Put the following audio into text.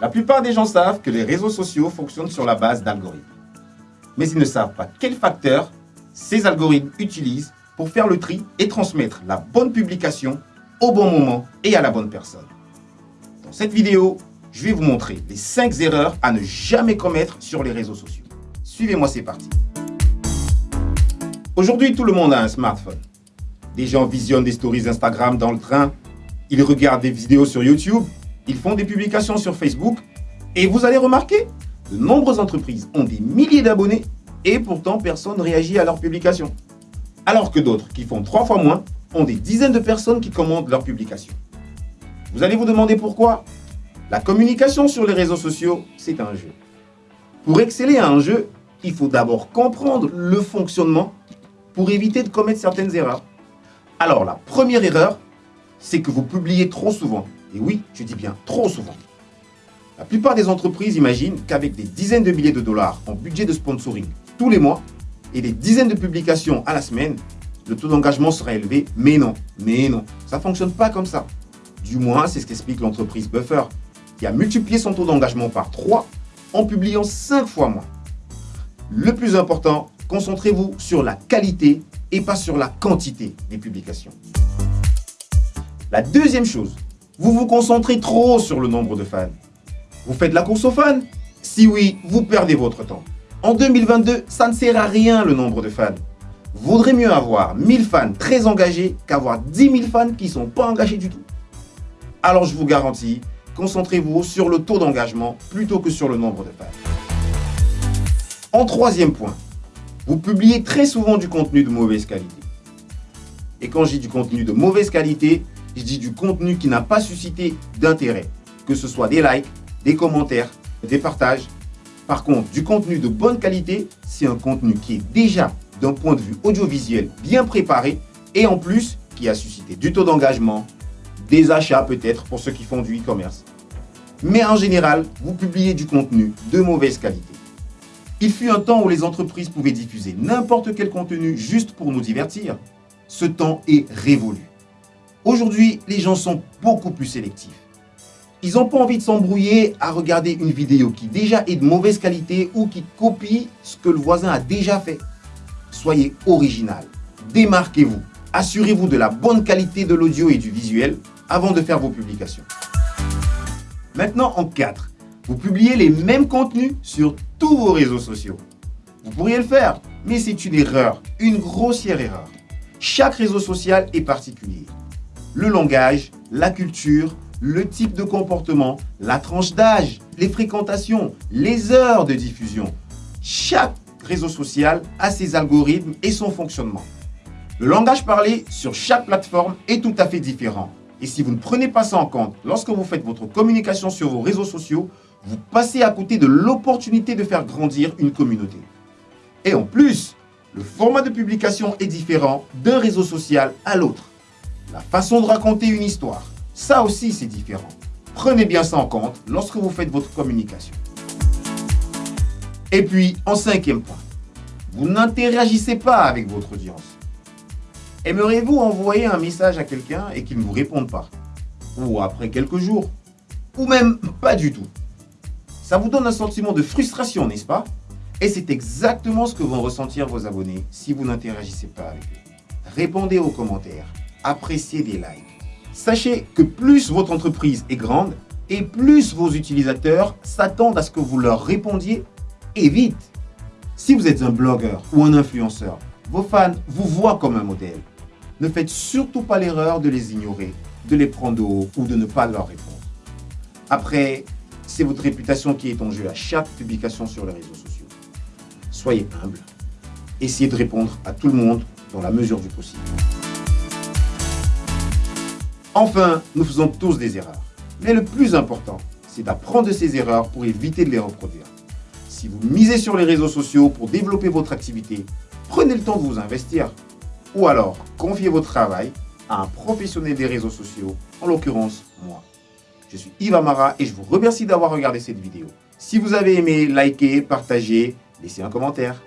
La plupart des gens savent que les réseaux sociaux fonctionnent sur la base d'algorithmes. Mais ils ne savent pas quels facteurs ces algorithmes utilisent pour faire le tri et transmettre la bonne publication au bon moment et à la bonne personne. Dans cette vidéo, je vais vous montrer les 5 erreurs à ne jamais commettre sur les réseaux sociaux. Suivez-moi, c'est parti. Aujourd'hui, tout le monde a un smartphone. Des gens visionnent des stories Instagram dans le train, ils regardent des vidéos sur YouTube, ils font des publications sur Facebook, et vous allez remarquer, de nombreuses entreprises ont des milliers d'abonnés, et pourtant personne ne réagit à leurs publications. Alors que d'autres, qui font trois fois moins, ont des dizaines de personnes qui commandent leurs publications. Vous allez vous demander pourquoi? La communication sur les réseaux sociaux, c'est un jeu. Pour exceller à un jeu, il faut d'abord comprendre le fonctionnement pour éviter de commettre certaines erreurs. Alors, la première erreur, c'est que vous publiez trop souvent. Et oui, je dis bien trop souvent. La plupart des entreprises imaginent qu'avec des dizaines de milliers de dollars en budget de sponsoring tous les mois et des dizaines de publications à la semaine, le taux d'engagement sera élevé. Mais non, mais non, ça ne fonctionne pas comme ça. Du moins, c'est ce qu'explique l'entreprise Buffer, qui a multiplié son taux d'engagement par 3 en publiant 5 fois moins. Le plus important, concentrez-vous sur la qualité et pas sur la quantité des publications. La deuxième chose, vous vous concentrez trop sur le nombre de fans. Vous faites la course aux fans Si oui, vous perdez votre temps. En 2022, ça ne sert à rien le nombre de fans. Vaudrait mieux avoir 1000 fans très engagés qu'avoir 10 000 fans qui ne sont pas engagés du tout. Alors je vous garantis, concentrez-vous sur le taux d'engagement plutôt que sur le nombre de fans. En troisième point, vous publiez très souvent du contenu de mauvaise qualité. Et quand je dis du contenu de mauvaise qualité, je dis du contenu qui n'a pas suscité d'intérêt, que ce soit des likes, des commentaires, des partages. Par contre, du contenu de bonne qualité, c'est un contenu qui est déjà, d'un point de vue audiovisuel, bien préparé et en plus, qui a suscité du taux d'engagement, des achats peut-être pour ceux qui font du e-commerce. Mais en général, vous publiez du contenu de mauvaise qualité. Il fut un temps où les entreprises pouvaient diffuser n'importe quel contenu juste pour nous divertir. Ce temps est révolu. Aujourd'hui, les gens sont beaucoup plus sélectifs. Ils n'ont pas envie de s'embrouiller à regarder une vidéo qui déjà est de mauvaise qualité ou qui copie ce que le voisin a déjà fait. Soyez original, démarquez-vous, assurez-vous de la bonne qualité de l'audio et du visuel avant de faire vos publications. Maintenant en 4, vous publiez les mêmes contenus sur tous vos réseaux sociaux. Vous pourriez le faire, mais c'est une erreur, une grossière erreur. Chaque réseau social est particulier. Le langage, la culture, le type de comportement, la tranche d'âge, les fréquentations, les heures de diffusion. Chaque réseau social a ses algorithmes et son fonctionnement. Le langage parlé sur chaque plateforme est tout à fait différent. Et si vous ne prenez pas ça en compte lorsque vous faites votre communication sur vos réseaux sociaux, vous passez à côté de l'opportunité de faire grandir une communauté. Et en plus, le format de publication est différent d'un réseau social à l'autre. La façon de raconter une histoire, ça aussi c'est différent. Prenez bien ça en compte lorsque vous faites votre communication. Et puis, en cinquième point, vous n'interagissez pas avec votre audience. Aimeriez-vous envoyer un message à quelqu'un et qu'il ne vous réponde pas? Ou après quelques jours? Ou même pas du tout? Ça vous donne un sentiment de frustration, n'est-ce pas? Et c'est exactement ce que vont ressentir vos abonnés si vous n'interagissez pas avec eux. Répondez aux commentaires, appréciez des likes. Sachez que plus votre entreprise est grande et plus vos utilisateurs s'attendent à ce que vous leur répondiez et vite. Si vous êtes un blogueur ou un influenceur, vos fans vous voient comme un modèle. Ne faites surtout pas l'erreur de les ignorer, de les prendre au haut ou de ne pas leur répondre. Après, c'est votre réputation qui est en jeu à chaque publication sur les réseaux sociaux. Soyez humble. Essayez de répondre à tout le monde dans la mesure du possible. Enfin, nous faisons tous des erreurs. Mais le plus important, c'est d'apprendre de ces erreurs pour éviter de les reproduire. Si vous misez sur les réseaux sociaux pour développer votre activité, prenez le temps de vous investir. Ou alors, confiez votre travail à un professionnel des réseaux sociaux, en l'occurrence moi. Je suis Yves Amara et je vous remercie d'avoir regardé cette vidéo. Si vous avez aimé, likez, partagez, laissez un commentaire.